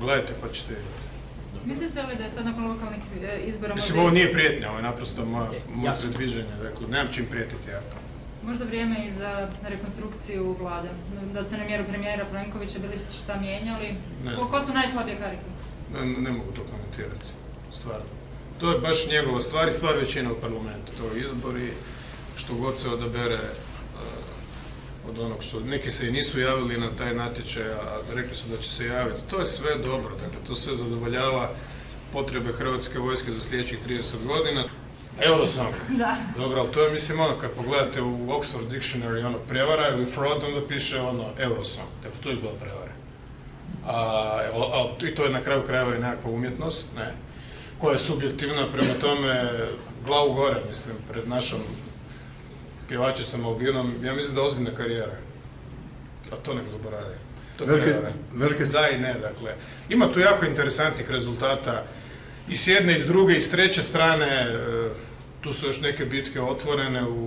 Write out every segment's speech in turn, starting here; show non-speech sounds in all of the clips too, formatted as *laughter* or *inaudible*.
Gledajte pa ćete vidjeti. Mislite li da je sad nakon lokalnih e, izbora Mislim, ovo nije prijetnja, ovo je naprosto moje predviđanje. Dakle, nemam čim prijetiti ja. možda vrijeme i za rekonstrukciju vlade? Da ste na mjeru premijera Plenkovića bili šta mijenjali? Ko, su najslabije karike? Ne, ne mogu to komentirati, stvarno. To je baš njegova stvar i stvar većine u parlamentu. To je izbori, što god se odabere eh, od onog što... Neki se i nisu javili na taj natječaj, a rekli su da će se javiti. To je sve dobro, dakle, to sve zadovoljava potrebe Hrvatske vojske za sljedećih 30 godina. Eurosong. *laughs* Da. Dobro, ali to je, mislim, ono, kad pogledate u Oxford Dictionary, ono, prevara ili fraud, onda piše, ono, Eurosong. Dakle, to je bila prevara. A, evo, a, I to je na kraju krajeva i nekakva umjetnost, ne, koja je subjektivna, prema tome, glavu gore, mislim, pred našom pjevačicom Albinom, ja mislim da ozbiljna karijera. A to nek zaboravi. To Velike, velike Da i ne, dakle. Ima tu jako interesantnih rezultata i s jedne i s druge i s treće strane, e, tu su još neke bitke otvorene u,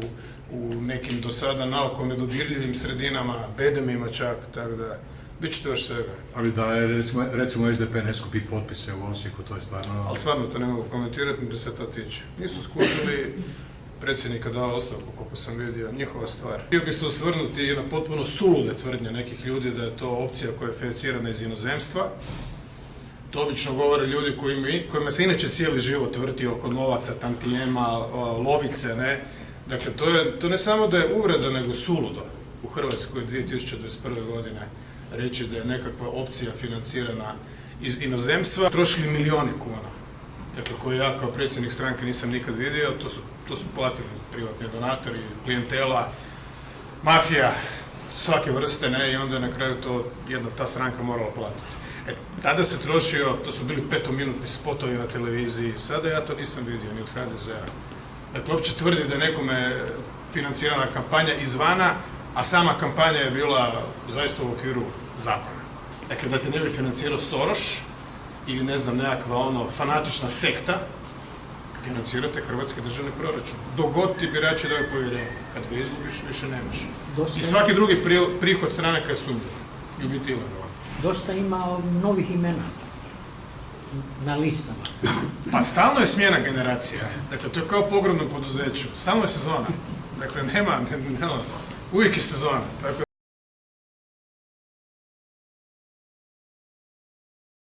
u nekim do sada naoko nedodirljivim sredinama, bedemima čak, tako da, bit će to još svega. Ali da je recimo, recimo SDP ne skupi potpise u Osijeku, to je stvarno... Ali stvarno to ne mogu komentirati, da se to tiče. Nisu skupili, predsjednika dao ostavku, koliko sam vidio, njihova stvar. Htio bi se osvrnuti na potpuno sulude tvrdnje nekih ljudi da je to opcija koja je financirana iz inozemstva. To obično govore ljudi kojima, se inače cijeli život vrti oko novaca, tantijema, lovice, ne. Dakle, to, je, to ne samo da je uvreda, nego suludo u Hrvatskoj 2021. godine reći da je nekakva opcija financirana iz inozemstva. Trošili milijoni kuna dakle koje ja kao predsjednik stranke nisam nikad vidio, to su, to su platili privatni donatori, klijentela, mafija, svake vrste, ne, i onda je na kraju to jedna ta stranka morala platiti. E, tada se trošio, to su bili petominutni spotovi na televiziji, sada ja to nisam vidio ni od HDZ-a. Dakle, uopće tvrdi da je nekome financirana kampanja izvana, a sama kampanja je bila zaista u okviru zakona. Dakle, da te ne bi financirao Soros, ili ne znam nekakva ono fanatična sekta, financirate hrvatski državni proračun. Dok god ti birači daju povjerenje. Kad ga izgubiš, više nemaš. Dosta, I svaki drugi pri- prihod stranaka je sumnjiv. I u biti ilegalan. dosta ima novih imena na listama. Pa stalno je smjena generacija. Dakle, to je kao u pogrebnom poduzeću. Stalno je sezona. Dakle, nema, ne, ne, uvijek je sezona. Tako